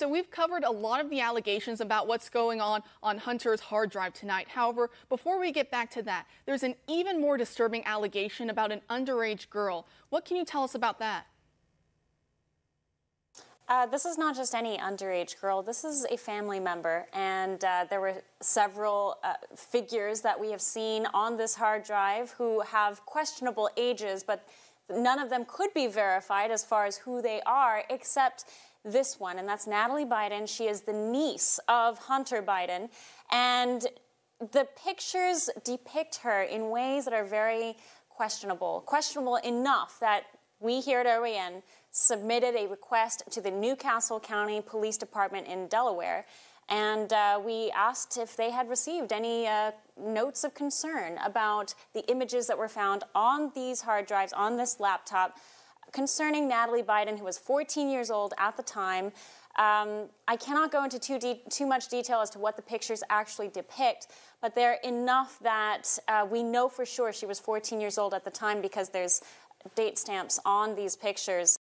So we've covered a lot of the allegations about what's going on on Hunter's hard drive tonight. However, before we get back to that, there's an even more disturbing allegation about an underage girl. What can you tell us about that? Uh, this is not just any underage girl. This is a family member, and uh, there were several uh, figures that we have seen on this hard drive who have questionable ages, but none of them could be verified as far as who they are, except this one, and that's Natalie Biden. She is the niece of Hunter Biden, and the pictures depict her in ways that are very questionable. Questionable enough that we here at OAN submitted a request to the New Castle County Police Department in Delaware, and uh, we asked if they had received any uh, notes of concern about the images that were found on these hard drives, on this laptop, concerning Natalie Biden, who was 14 years old at the time. Um, I cannot go into too, too much detail as to what the pictures actually depict, but they're enough that uh, we know for sure she was 14 years old at the time because there's date stamps on these pictures.